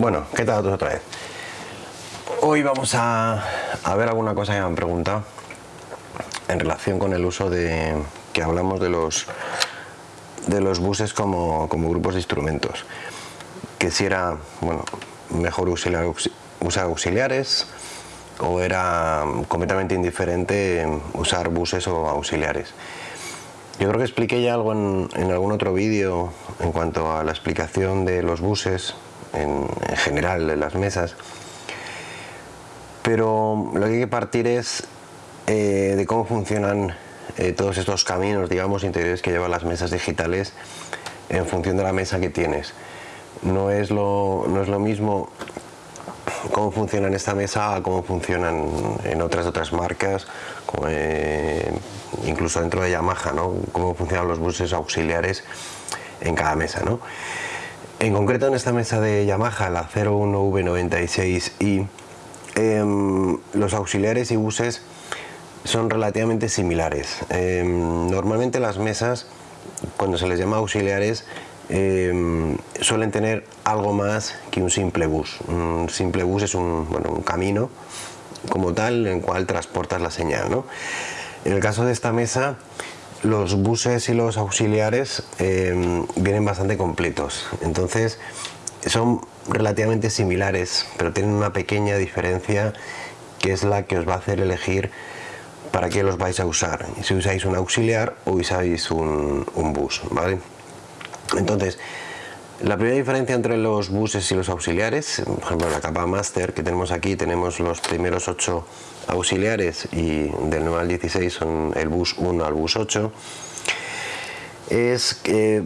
Bueno, ¿qué tal a todos otra vez? Hoy vamos a, ver alguna cosa que me han preguntado en relación con el uso de que hablamos de los de los buses como, grupos de instrumentos. Que si era bueno mejor usar, auxiliares o era completamente indiferente usar buses o auxiliares. Yo creo que expliqué ya algo en algún otro vídeo en cuanto a la explicación de los buses en, general de las mesas pero lo que hay que partir es eh, de cómo funcionan eh, todos estos caminos digamos interiores que llevan las mesas digitales en función de la mesa que tienes no es lo, no es lo mismo cómo funciona en esta mesa a cómo funcionan en otras otras marcas eh, incluso dentro de Yamaha ¿no? cómo funcionan los buses auxiliares en cada mesa ¿no? En concreto en esta mesa de Yamaha, la 01V96i, em, los auxiliares y buses son relativamente similares. Em, normalmente las mesas, cuando se les llama auxiliares, em, suelen tener algo más que un simple bus. Un simple bus es un, un camino como tal en el cual transportas la señal. En el caso de esta mesa, los buses y los auxiliares eh, vienen bastante completos entonces son relativamente similares pero tienen una pequeña diferencia que es la que os va a hacer elegir para qué los vais a usar si usáis un auxiliar o usáis un, bus ¿vale? entonces la primera diferencia entre los buses y los auxiliares, por ejemplo la capa master que tenemos aquí, tenemos los primeros 8 auxiliares y del 9 al 16 son el bus 1 al bus 8, es que,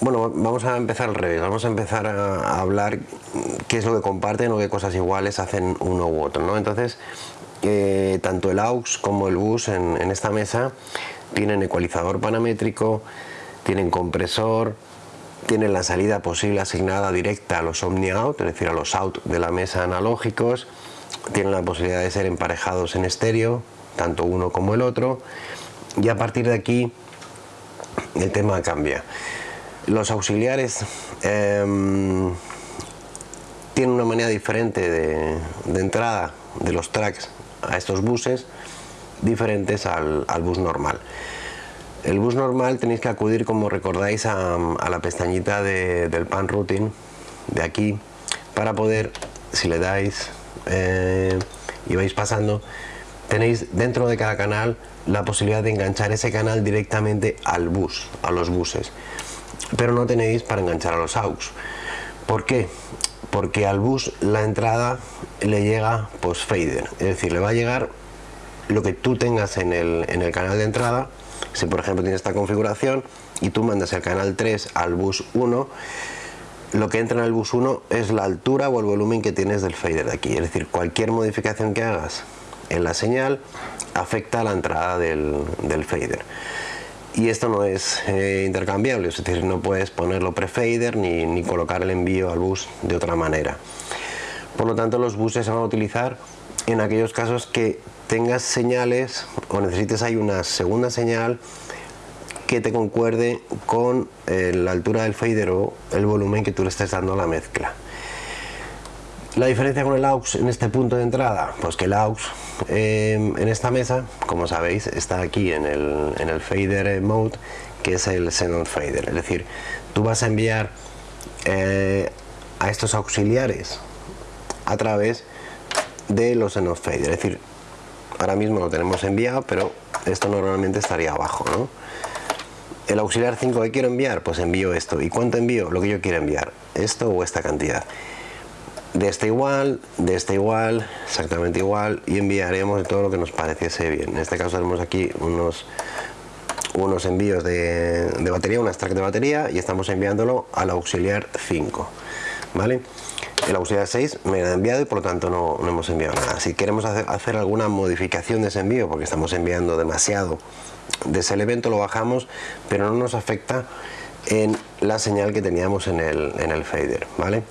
bueno, vamos a empezar al revés, vamos a empezar a, hablar qué es lo que comparten o qué cosas iguales hacen uno u otro, ¿no? Entonces, eh, tanto el AUX como el bus en, en esta mesa tienen ecualizador paramétrico, tienen compresor, tienen la salida posible asignada directa a los Omni-Out, es decir, a los out de la mesa analógicos, tienen la posibilidad de ser emparejados en estéreo, tanto uno como el otro, y a partir de aquí el tema cambia. Los auxiliares em, tienen una manera diferente de, entrada de los tracks a estos buses, diferentes al bus normal. El bus normal tenéis que acudir, como recordáis, a, la pestañita del pan routing de aquí para poder, si le dais eh, y vais pasando, tenéis dentro de cada canal la posibilidad de enganchar ese canal directamente al bus, a los buses. Pero no tenéis para enganchar a los AUX. ¿Por qué? Porque al bus la entrada le llega post fader, es decir, le va a llegar lo que tú tengas en el, en el canal de entrada si por ejemplo tienes esta configuración y tú mandas el canal 3 al bus 1, lo que entra en el bus 1 es la altura o el volumen que tienes del fader de aquí. Es decir, cualquier modificación que hagas en la señal afecta a la entrada del, fader. Y esto no es eh, intercambiable, es decir, no puedes ponerlo pre-fader ni, ni colocar el envío al bus de otra manera. Por lo tanto, los buses se van a utilizar en aquellos casos que tengas señales o necesites hay una segunda señal que te concuerde con eh, la altura del fader o el volumen que tú le estés dando a la mezcla. La diferencia con el AUX en este punto de entrada, pues que el AUX eh, en esta mesa, como sabéis, está aquí en el, en el fader mode, que es el xenon fader, es decir, tú vas a enviar eh, a estos auxiliares a través de los xenon fader, es decir, ahora mismo lo tenemos enviado pero esto normalmente estaría abajo ¿no? el auxiliar 5 que quiero enviar pues envío esto. Y cuánto envío lo que yo quiero enviar. Esto o esta cantidad de este igual de este igual exactamente igual y enviaremos todo lo que nos pareciese bien. En este caso tenemos aquí unos unos envíos de, de batería unas track de batería y estamos enviándolo al auxiliar 5 vale el auxiliar 6 me ha enviado y por lo tanto no, hemos enviado nada. Si queremos hacer, alguna modificación de ese envío, porque estamos enviando demasiado de ese evento, lo bajamos, pero no nos afecta en la señal que teníamos en el, en el fader, ¿vale?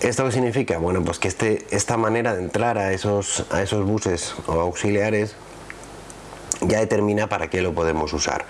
¿Esto qué significa? Bueno, pues que este, esta manera de entrar a esos, a esos buses o auxiliares ya determina para qué lo podemos usar.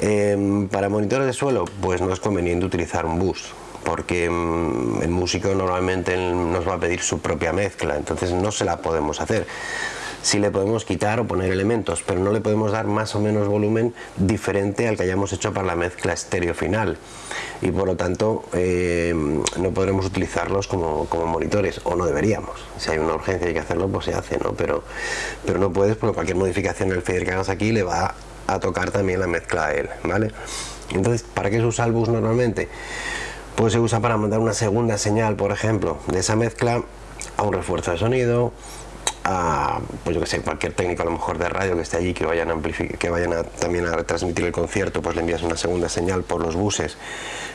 Em, para monitores de suelo, pues no es conveniente utilizar un bus, porque mm, el músico normalmente nos va a pedir su propia mezcla, entonces no se la podemos hacer. Sí le podemos quitar o poner elementos, pero no le podemos dar más o menos volumen diferente al que hayamos hecho para la mezcla estéreo final. Y por lo tanto eh, no podremos utilizarlos como, monitores, o no deberíamos. Si hay una urgencia y hay que hacerlo, pues se hace, ¿no? Pero, pero no puedes, porque cualquier modificación en el fader que hagas aquí le va a tocar también la mezcla a él, ¿vale? Entonces, ¿para qué se usa el bus normalmente? Pues se usa para mandar una segunda señal, por ejemplo, de esa mezcla a un refuerzo de sonido, a pues yo que sé, cualquier técnico a lo mejor de radio que esté allí que vayan a que vayan a, también a retransmitir el concierto, pues le envías una segunda señal por los buses,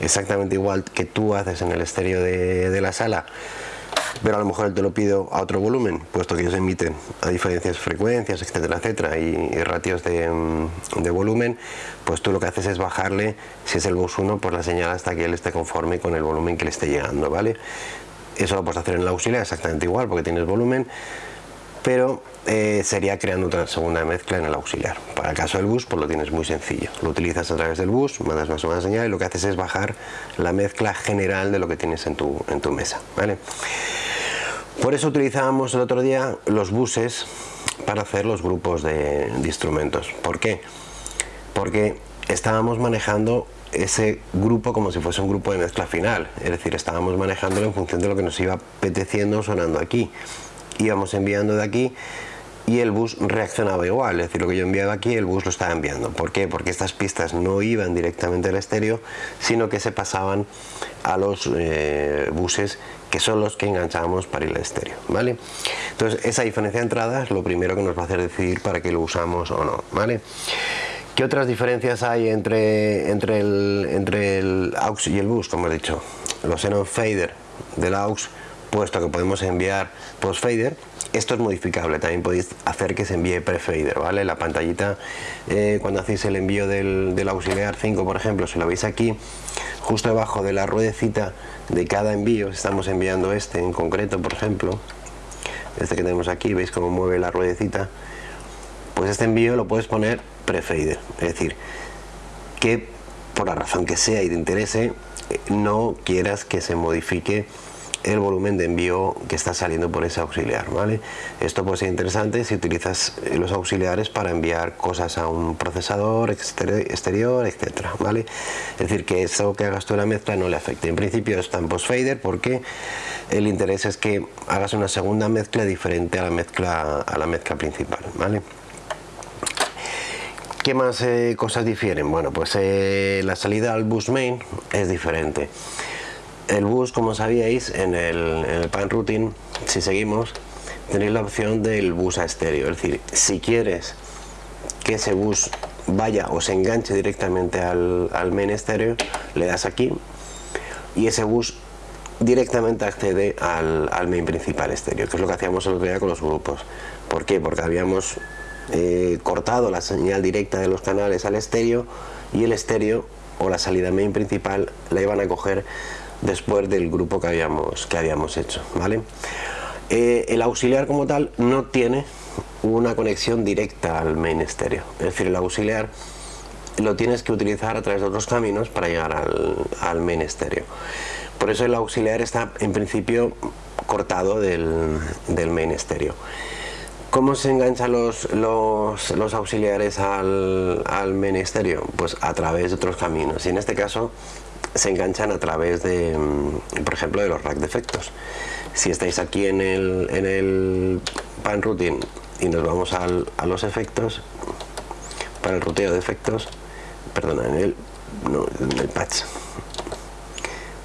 exactamente igual que tú haces en el estéreo de, la sala, pero a lo mejor te lo pido a otro volumen, puesto que ellos emiten a diferentes frecuencias, etcétera, etcétera, y, ratios de, de, volumen, pues tú lo que haces es bajarle, si es el bus 1, pues la señal hasta que él esté conforme con el volumen que le esté llegando, ¿vale? Eso lo puedes hacer en la auxiliar exactamente igual, porque tienes volumen, pero eh, sería creando otra segunda mezcla en el auxiliar. Para el caso del bus, pues lo tienes muy sencillo. Lo utilizas a través del bus, mandas una segunda señal y lo que haces es bajar la mezcla general de lo que tienes en tu, en tu mesa. ¿vale? Por eso utilizábamos el otro día los buses para hacer los grupos de, de instrumentos. ¿Por qué? Porque estábamos manejando ese grupo como si fuese un grupo de mezcla final, es decir, estábamos manejándolo en función de lo que nos iba apeteciendo sonando aquí íbamos enviando de aquí y el bus reaccionaba igual, es decir, lo que yo enviaba aquí el bus lo estaba enviando. ¿Por qué? Porque estas pistas no iban directamente al estéreo, sino que se pasaban a los eh, buses que son los que enganchábamos para ir al estéreo, ¿vale? Entonces, esa diferencia de entrada es lo primero que nos va a hacer decidir para que lo usamos o no, ¿vale? ¿Qué otras diferencias hay entre, entre, el, entre el AUX y el bus? Como he dicho, los Xenon Fader del AUX puesto que podemos enviar post-fader, esto es modificable, también podéis hacer que se envíe pre-fader, ¿vale? La pantallita, eh, cuando hacéis el envío del, auxiliar 5, por ejemplo, si lo veis aquí, justo debajo de la ruedecita de cada envío, estamos enviando este en concreto, por ejemplo, este que tenemos aquí, veis cómo mueve la ruedecita, pues este envío lo puedes poner pre-fader, es decir, que por la razón que sea y te interese, eh, no quieras que se modifique el volumen de envío que está saliendo por ese auxiliar ¿vale? esto puede ser interesante si utilizas eh, los auxiliares para enviar cosas a un procesador exterior, etcétera ¿vale? es decir que eso que hagas tú en la mezcla no le afecte en principio está en post fader porque el interés es que hagas una segunda mezcla diferente a la mezcla a la mezcla principal ¿vale? ¿Qué más eh, cosas difieren? Bueno, pues eh, la salida al bus main es diferente el bus, como sabíais, en el, pan routine, si seguimos, tenéis la opción del bus a estéreo. Es decir, si quieres que ese bus vaya o se enganche directamente al, main estéreo, le das aquí y ese bus directamente accede al, main principal estéreo, que es lo que hacíamos el otro día con los grupos. ¿Por qué? Porque habíamos eh, cortado la señal directa de los canales al estéreo y el estéreo o la salida main principal la iban a coger después del grupo que habíamos, que habíamos hecho. ¿vale? Eh, el auxiliar como tal no tiene una conexión directa al main estéreo, es decir, el auxiliar lo tienes que utilizar a través de otros caminos para llegar al, al. Por eso el auxiliar está en principio cortado del, del. ¿Cómo se enganchan los, los, los auxiliares al, al? Pues a través de otros caminos. Y en este caso se enganchan a través de, mm, por ejemplo, de los rack de efectos. Si estáis aquí en el, en el pan routing y nos vamos al, a los efectos, para el ruteo de efectos, perdona, en el, no, en el patch,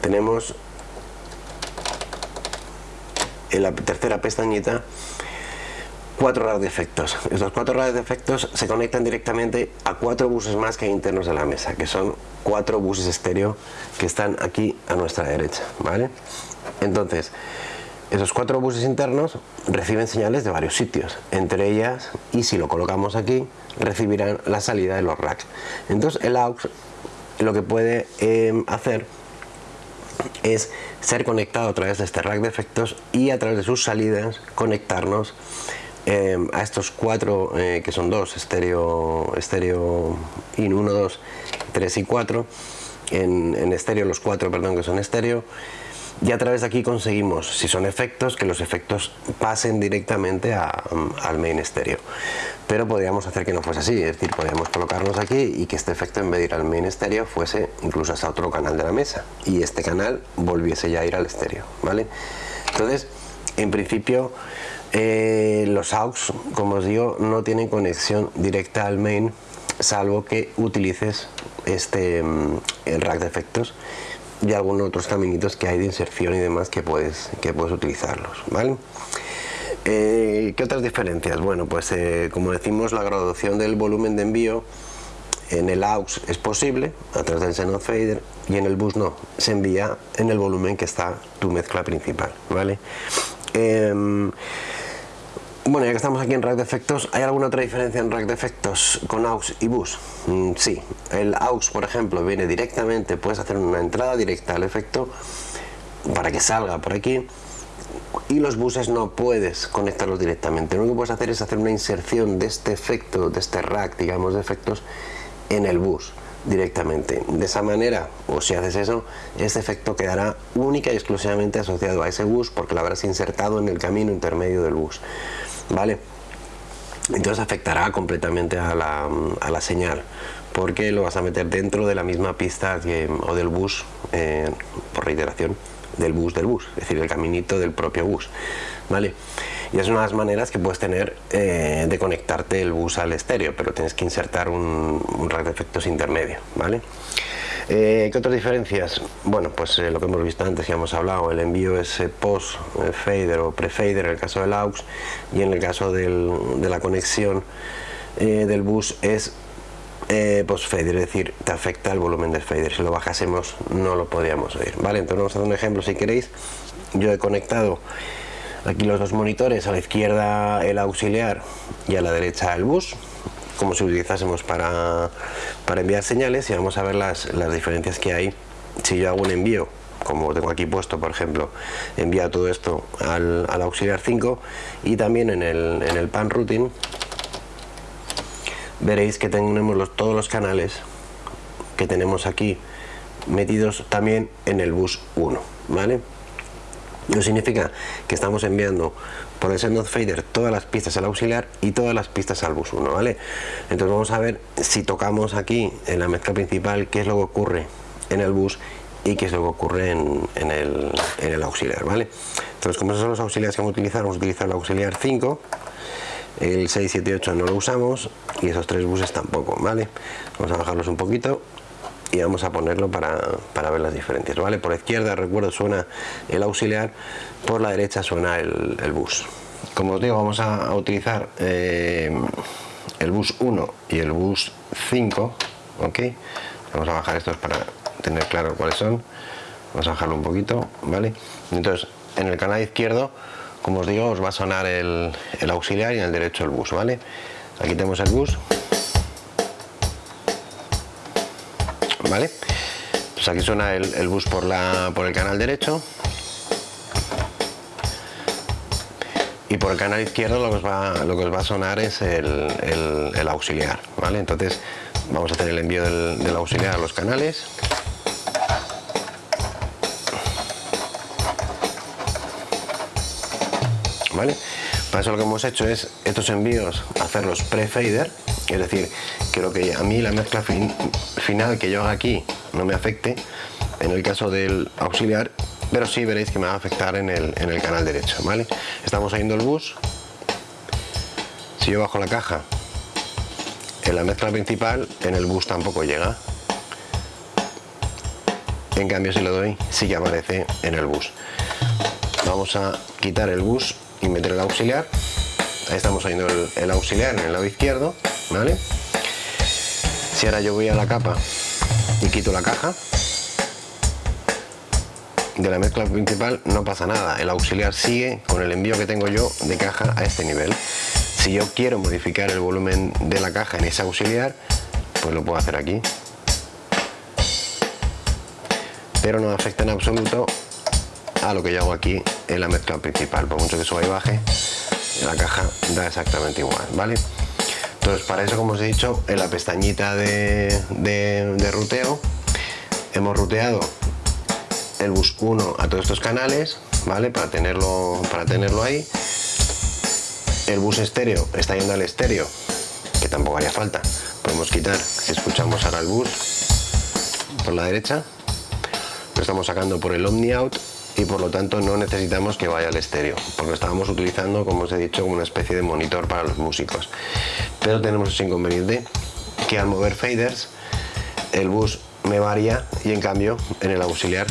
tenemos en la tercera pestañita cuatro radios de efectos. Estos cuatro radios de efectos se conectan directamente a cuatro buses más que hay internos de la mesa, que son cuatro buses estéreo que están aquí a nuestra derecha, ¿vale? Entonces, esos cuatro buses internos reciben señales de varios sitios, entre ellas, y si lo colocamos aquí, recibirán la salida de los racks. Entonces el AUX lo que puede eh, hacer es ser conectado a través de este rack de efectos y a través de sus salidas conectarnos Em, a estos cuatro, eh, que son dos, estéreo, estéreo in 1, 2, 3 y 4, en, estéreo, los cuatro, perdón, que son estéreo. Y a través de aquí conseguimos, si son efectos, que los efectos pasen directamente al main estéreo. Pero podríamos hacer que no fuese así, es decir, podríamos colocarnos aquí y que este efecto en vez de ir al main estéreo fuese incluso hasta otro canal de la mesa y este canal volviese ya a ir al estéreo, ¿vale? Entonces, en principio, eh, los AUX, como os digo, no tienen conexión directa al main, salvo que utilices este mm, el rack de efectos y algunos otros caminitos que hay de inserción y demás que puedes, que puedes utilizarlos, ¿vale? Eh, ¿Qué otras diferencias? Bueno, pues eh, como decimos, la graduación del volumen de envío en el AUX es posible a través del Xenon Fader y en el bus no, se envía en el volumen que está tu mezcla principal, ¿vale? Em, bueno, ya que estamos aquí en rack de efectos, ¿hay alguna otra diferencia en rack de efectos con AUX y bus? Mm, sí, el AUX, por ejemplo, viene directamente, puedes hacer una entrada directa al efecto para que salga por aquí y los buses no puedes conectarlos directamente. Lo único que puedes hacer es hacer una inserción de este efecto, de este rack, digamos, de efectos en el bus directamente. De esa manera, o si haces eso, este efecto quedará única y exclusivamente asociado a ese bus porque lo habrás insertado en el camino intermedio del bus. ¿Vale? Entonces afectará completamente a la, señal porque lo vas a meter dentro de la misma pista o del bus, eh, por reiteración, del bus del bus, es decir, el caminito del propio bus, ¿vale? Y es una de las maneras que puedes tener eh, de conectarte el bus al estéreo, pero tienes que insertar un, un de efectos intermedio, ¿vale? Eh, ¿Qué otras diferencias? Bueno, pues eh, lo que hemos visto antes, ya hemos hablado, el envío es eh, post-fader o pre-fader en el caso del AUX y en el caso de la conexión del bus es post-fader, es decir, te afecta el volumen del fader. Si lo bajásemos no lo podríamos oír. Vale, entonces vamos a hacer un ejemplo si queréis. Yo he conectado aquí los dos monitores, a la izquierda el auxiliar y a la derecha el bus como si utilizásemos para, enviar señales y vamos a ver las, diferencias que hay si yo hago un envío como tengo aquí puesto por ejemplo envía todo esto al, auxiliar 5 y también en el, en el pan routing veréis que tenemos todos los canales que tenemos aquí metidos también en el bus 1 ¿vale? Eso significa que estamos enviando por el send fader todas las pistas al auxiliar y todas las pistas al bus 1, ¿vale? Entonces vamos a ver si tocamos aquí en la mezcla principal qué es lo que ocurre en el bus y qué es lo que ocurre en, el, auxiliar, ¿vale? Entonces como esos son los auxiliares que vamos a utilizar, vamos a utilizar el auxiliar 5 el 6, 7 y 8 no lo usamos y esos tres buses tampoco, ¿vale? Vamos a bajarlos un poquito y vamos a ponerlo para, ver las diferencias vale por la izquierda recuerdo suena el auxiliar por la derecha suena el, bus. Como os digo vamos a, utilizar eh, el bus 1 y el bus 5 ok vamos a bajar estos para tener claro cuáles son. Vamos a bajarlo un poquito vale entonces en el canal izquierdo como os digo os va a sonar el, el auxiliar y en el derecho el bus vale aquí tenemos el bus ¿vale? Pues aquí suena el, bus por, la, por el canal derecho y por el canal izquierdo lo que os va, a sonar es el, auxiliar, ¿vale? Entonces vamos a hacer el envío del, auxiliar a los canales. ¿Vale? Para eso lo que hemos hecho es estos envíos hacerlos pre-fader, es decir, quiero que a mí la mezcla final que yo haga aquí no me afecte en el caso del auxiliar pero sí veréis que me va a afectar en el, canal derecho ¿vale? estamos saliendo el bus. Si yo bajo la caja en la mezcla principal en el bus tampoco llega. En cambio si lo doy sí que aparece en el bus. Vamos a quitar el bus y meter el auxiliar. Ahí estamos saliendo el, el auxiliar en el lado izquierdo ¿vale? si ahora yo voy a la capa y quito la caja de la mezcla principal no pasa nada. El auxiliar sigue con el envío que tengo yo de caja a este nivel. Si yo quiero modificar el volumen de la caja en ese auxiliar pues lo puedo hacer aquí. Pero no afecta en absoluto a lo que yo hago aquí en la mezcla principal. Por mucho que suba y baje la caja da exactamente igual vale entonces para eso como os he dicho en la pestañita de, ruteo hemos ruteado el bus 1 a todos estos canales, ¿vale? Para tenerlo, para tenerlo ahí. El bus estéreo está yendo al estéreo, que tampoco haría falta. Podemos quitar, si escuchamos ahora el bus por la derecha, lo estamos sacando por el Omni Out y por lo tanto no necesitamos que vaya al estéreo, porque estábamos utilizando, como os he dicho, una especie de monitor para los músicos. Tenemos ese inconveniente que al mover faders, el bus me varía y en cambio en el auxiliar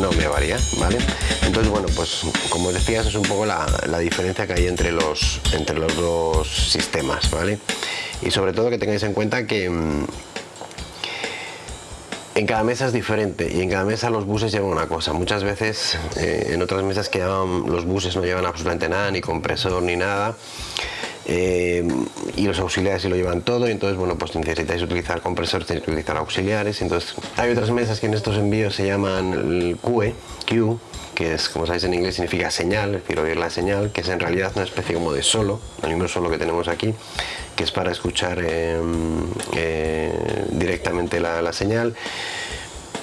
no me varía, ¿vale? Entonces, bueno, pues como os decía, es un poco la, diferencia que hay entre los, entre los dos sistemas, ¿vale? Y sobre todo que tengáis en cuenta que mm, en cada mesa es diferente y en cada mesa los buses llevan una cosa. Muchas veces eh, en otras mesas que los buses no llevan absolutamente nada, ni compresor ni nada. Eh, y los auxiliares sí lo llevan todo y entonces bueno pues necesitáis utilizar compresores, tenéis que utilizar auxiliares entonces hay otras mesas que en estos envíos se llaman el QE, Q que es como sabéis en inglés significa señal, es decir oír la señal que es en realidad una especie como de solo, el mismo solo que tenemos aquí que es para escuchar eh, eh, directamente la, señal.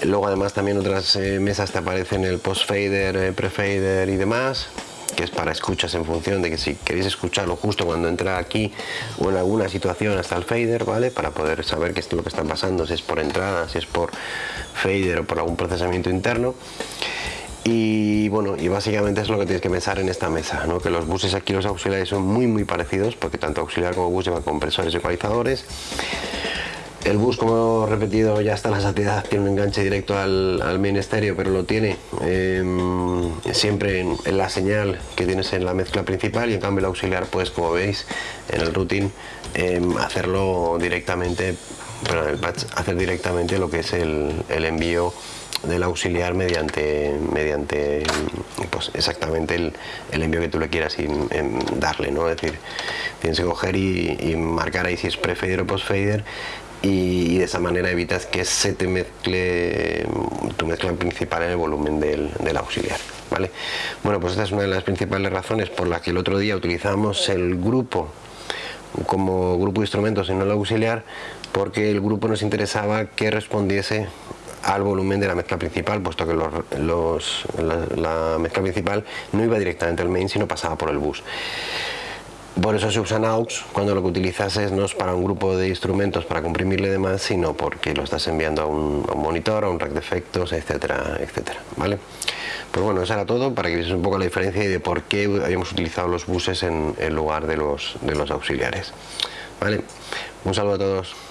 Luego además también otras mesas te aparecen el post fader, pre fader y demás es para escuchas en función de que si queréis escucharlo justo cuando entra aquí o en alguna situación hasta el fader, ¿vale? Para poder saber qué es lo que está pasando, si es por entrada, si es por fader o por algún procesamiento interno. Y bueno, y básicamente es lo que tenéis que pensar en esta mesa, ¿no? que los buses aquí, los auxiliares son muy muy parecidos, porque tanto auxiliar como bus llevan compresores y ecualizadores. El bus, como he repetido, ya está en la saciedad, tiene un enganche directo al, al main estéreo, pero lo tiene em, siempre en, la señal que tienes en la mezcla principal y en cambio el auxiliar, pues como veis en el routing, em, hacerlo directamente, pero el patch, hacer directamente lo que es el, envío del auxiliar mediante mediante pues exactamente el, envío que tú le quieras darle no es decir tienes que coger y, marcar ahí si es pre-fader o post-fader y, de esa manera evitas que se te mezcle tu mezcla principal en el volumen del, auxiliar. ¿vale? Bueno, pues esta es una de las principales razones por las que el otro día utilizamos el grupo como grupo de instrumentos y no el auxiliar, porque el grupo nos interesaba que respondiese al volumen de la mezcla principal, puesto que los, la, la, mezcla principal no iba directamente al main, sino pasaba por el bus. Por eso se usan AUX cuando lo que utilizas es no es para un grupo de instrumentos para comprimirle demás, sino porque lo estás enviando a un, monitor, a un rack de efectos, etcétera, etcétera, ¿vale? Pues bueno, eso era todo para que veáis un poco la diferencia y de por qué habíamos utilizado los buses en, en lugar de los, de los auxiliares, ¿vale? Un saludo a todos.